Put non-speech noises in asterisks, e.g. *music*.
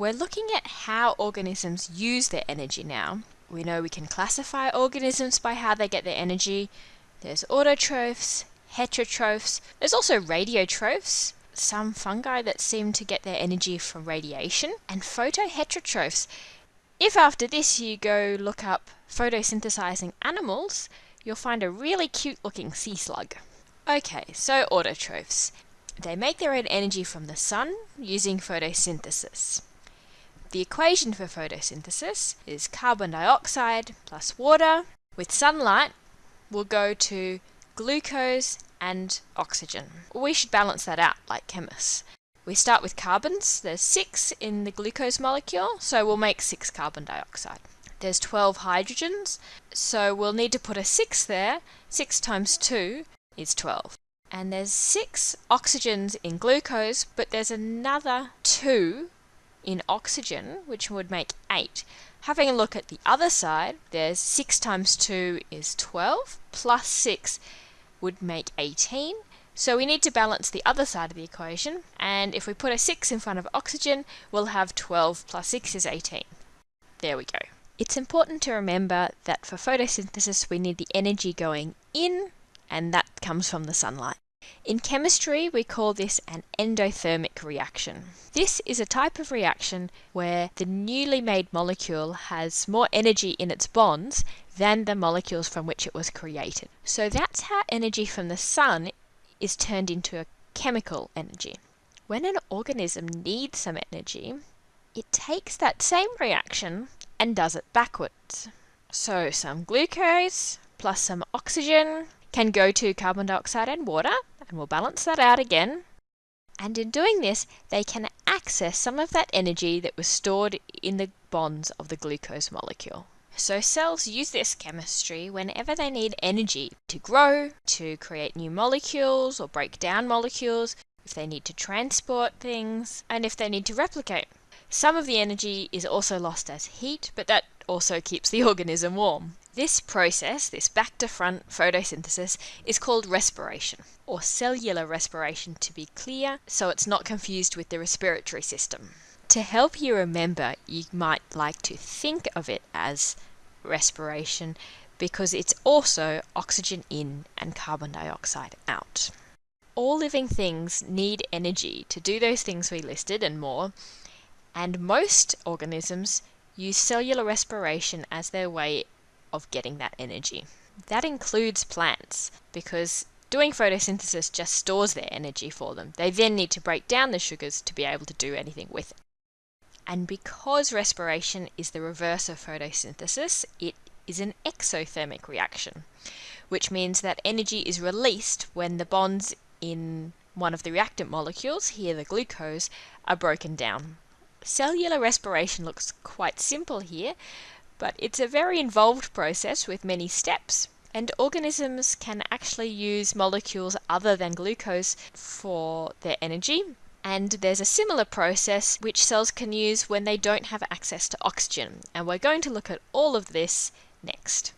We're looking at how organisms use their energy now. We know we can classify organisms by how they get their energy. There's autotrophs, heterotrophs, there's also radiotrophs, some fungi that seem to get their energy from radiation, and photoheterotrophs. If after this you go look up photosynthesizing animals, you'll find a really cute looking sea slug. Okay, so autotrophs. They make their own energy from the sun using photosynthesis. The equation for photosynthesis is carbon dioxide plus water with sunlight will go to glucose and oxygen. We should balance that out like chemists. We start with carbons. There's six in the glucose molecule, so we'll make six carbon dioxide. There's 12 hydrogens, so we'll need to put a 6 there. 6 times 2 is 12. And there's 6 oxygens in glucose, but there's another 2 in oxygen, which would make 8. Having a look at the other side, there's 6 times 2 is 12, plus 6 would make 18. So we need to balance the other side of the equation, and if we put a 6 in front of oxygen, we'll have 12 plus 6 is 18. There we go. It's important to remember that for photosynthesis we need the energy going in and that comes from the sunlight. In chemistry we call this an endothermic reaction. This is a type of reaction where the newly made molecule has more energy in its bonds than the molecules from which it was created. So that's how energy from the sun is turned into a chemical energy. When an organism needs some energy, it takes that same reaction and does it backwards. So some glucose plus some oxygen can go to carbon dioxide and water, and we'll balance that out again. And in doing this, they can access some of that energy that was stored in the bonds of the glucose molecule. So cells use this chemistry whenever they need energy to grow, to create new molecules or break down molecules, if they need to transport things, and if they need to replicate. Some of the energy is also lost as heat, but that also keeps the *laughs* organism warm. This process, this back to front photosynthesis, is called respiration, or cellular respiration to be clear, so it's not confused with the respiratory system. To help you remember, you might like to think of it as respiration because it's also oxygen in and carbon dioxide out. All living things need energy to do those things we listed and more, and most organisms use cellular respiration as their way of getting that energy. That includes plants because doing photosynthesis just stores their energy for them. They then need to break down the sugars to be able to do anything with it. And because respiration is the reverse of photosynthesis, it is an exothermic reaction, which means that energy is released when the bonds in one of the reactant molecules, here the glucose, are broken down. Cellular respiration looks quite simple here, but it's a very involved process with many steps. And organisms can actually use molecules other than glucose for their energy. And there's a similar process which cells can use when they don't have access to oxygen. And we're going to look at all of this next.